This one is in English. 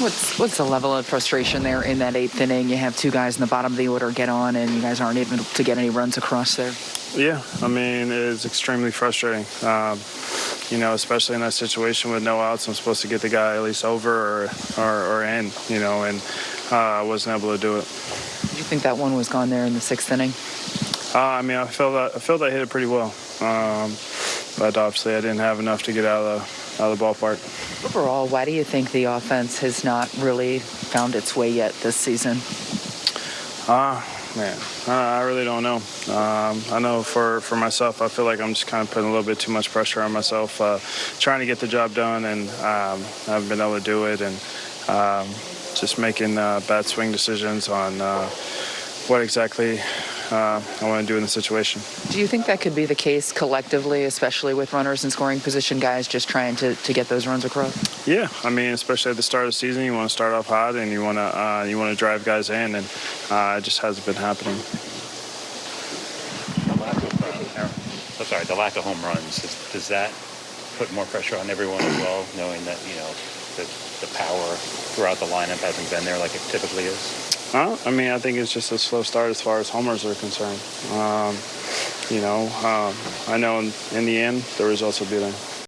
What's what's the level of frustration there in that eighth inning? You have two guys in the bottom of the order get on, and you guys aren't able to get any runs across there. Yeah, I mean it's extremely frustrating. Um, you know, especially in that situation with no outs, I'm supposed to get the guy at least over or or, or in. You know, and uh, I wasn't able to do it. Do you think that one was gone there in the sixth inning? Uh, I mean, I felt that I felt I hit it pretty well, um, but obviously I didn't have enough to get out of the out of the ballpark. Overall, why do you think the offense has not really found its way yet this season? Ah, uh, man, I really don't know. Um, I know for, for myself, I feel like I'm just kind of putting a little bit too much pressure on myself, uh, trying to get the job done, and um, I haven't been able to do it, and um, just making uh, bad swing decisions on uh, what exactly uh, I want to do in the situation. Do you think that could be the case collectively, especially with runners in scoring position, guys just trying to, to get those runs across? Yeah, I mean, especially at the start of the season, you want to start off hot and you want to uh, you want to drive guys in, and uh, it just hasn't been happening. The lack of, oh, sorry, the lack of home runs does, does that put more pressure on everyone as well, knowing that you know the, the power throughout the lineup hasn't been there like it typically is? Uh, I mean, I think it's just a slow start as far as homers are concerned. Um, you know, um, I know in, in the end, the results will be there.